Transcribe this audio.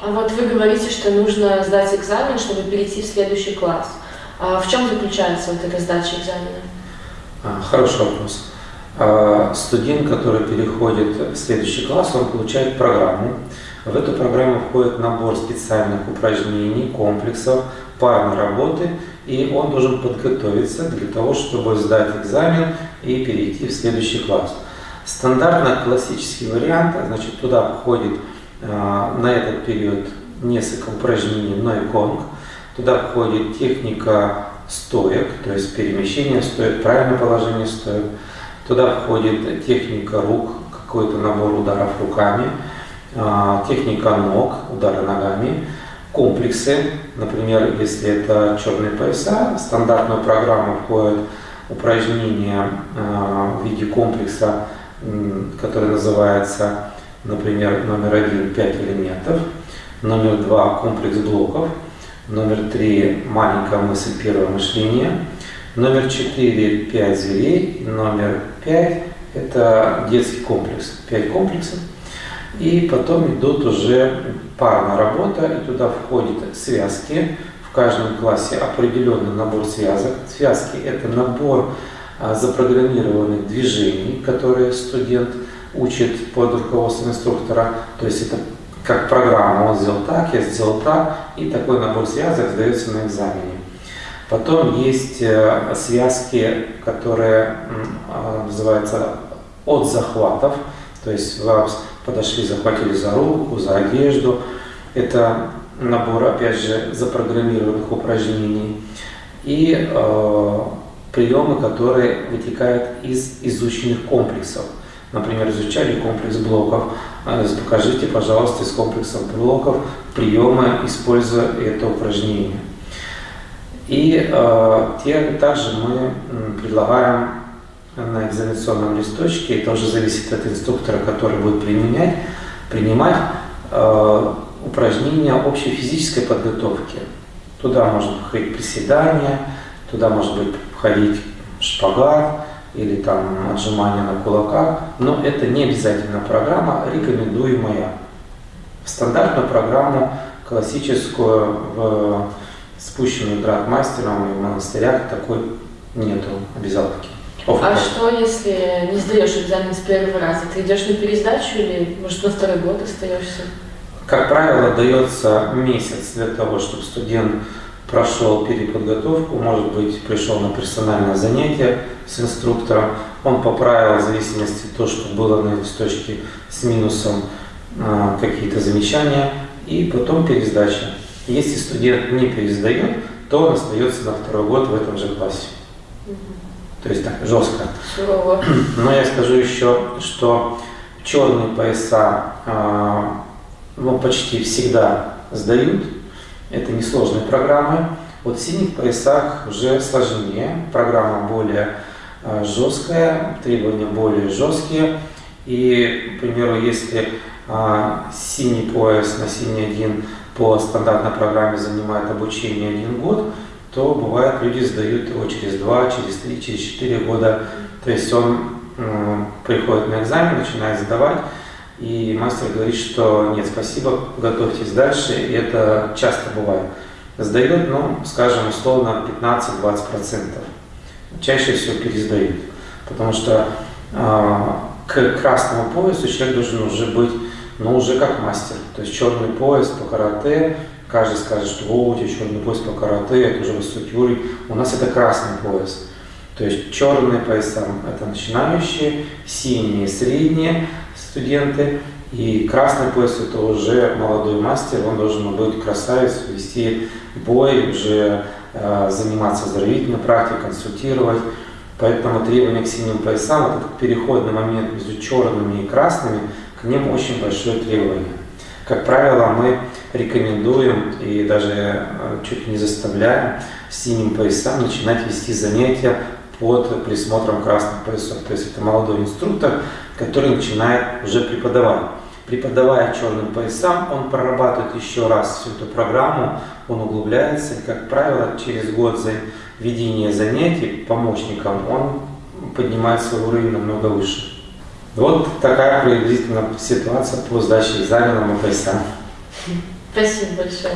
А вот вы говорите, что нужно сдать экзамен, чтобы перейти в следующий класс. А в чем заключается вот эта сдача экзамена? А, хороший вопрос. А, студент, который переходит в следующий класс, он получает программу. В эту программу входит набор специальных упражнений, комплексов, парной работы, и он должен подготовиться для того, чтобы сдать экзамен и перейти в следующий класс. Стандартно классический вариант, значит, туда входит а, на этот период несколько упражнений Нойконг. Туда входит техника стоек, то есть перемещение стоек, правильное положение стоек. Туда входит техника рук, какой-то набор ударов руками, а, техника ног, удары ногами, комплексы, например, если это черные пояса, в стандартную программу входят упражнения а, в виде комплекса, который называется Например, номер один – 5 элементов, номер два – комплекс блоков, номер три – маленькая мысль, первое мышление, номер четыре – 5 зверей, номер пять – это детский комплекс, 5 комплексов. И потом идут уже парная работа, и туда входят связки. В каждом классе определенный набор связок. Связки – это набор а, запрограммированных движений, которые студент учит под руководством инструктора. То есть это как программа, он сделал так, я сделал так, и такой набор связок сдается на экзамене. Потом есть э, связки, которые а, называются от захватов, то есть вас подошли, захватили за руку, за одежду. Это набор, опять же, запрограммированных упражнений. И э, приемы, которые вытекают из изученных комплексов. Например, изучали комплекс блоков. А, покажите, пожалуйста, из комплекса блоков приемы, используя это упражнение. И э, также мы предлагаем на экзаменационном листочке, это уже зависит от инструктора, который будет применять, принимать э, упражнения общей физической подготовки. Туда может входить приседания, туда может быть входить шпагат, или там отжимания на кулаках, но это не обязательно программа, рекомендуемая. Стандартную программу классическую в спущенную градмастером и в монастырях такой нету обязаловки. А что, если не сдаешь экзамен с первого раза? Ты идешь на пересдачу или, может, на второй год остаешься? Как правило, дается месяц для того, чтобы студент прошел переподготовку, может быть, пришел на персональное занятие с инструктором, он поправил в зависимости от того, что было на листочке с минусом а, какие-то замечания, и потом пересдача. Если студент не пересдает, то он остается на второй год в этом же классе. То есть так, жестко. Сурово. Но я скажу еще, что черные пояса а, ну, почти всегда сдают, это несложные программы. Вот в синих поясах уже сложнее, программа более э, жесткая, требования более жесткие. И, к примеру, если а, синий пояс на синий один по стандартной программе занимает обучение один год, то бывает люди сдают его через два, через три, через четыре года. То есть он э, приходит на экзамен, начинает сдавать, и мастер говорит, что нет, спасибо, готовьтесь дальше. И это часто бывает. Сдает, ну, скажем, условно 15-20%. Чаще всего пересдают. Потому что э, к красному поясу человек должен уже быть, ну, уже как мастер. То есть черный пояс по карате, каждый скажет, что о, у тебя черный пояс по карате, это уже высокий уровень. У нас это красный пояс. То есть черные пояса – это начинающие, синие – средние, студенты. И красный пояс это уже молодой мастер, он должен быть красавец, вести бой, уже э, заниматься оздоровительной практикой, консультировать. Поэтому требования к синим поясам, вот этот переходный момент между черными и красными, к ним очень большое требование. Как правило, мы рекомендуем и даже э, чуть не заставляем синим поясам начинать вести занятия под присмотром красных поясов. То есть это молодой инструктор, который начинает уже преподавать. Преподавая черным поясам, он прорабатывает еще раз всю эту программу, он углубляется, и, как правило, через год за ведение занятий помощником он поднимает свой уровень намного выше. Вот такая приблизительно ситуация по сдаче экзамена по поясам. Спасибо большое.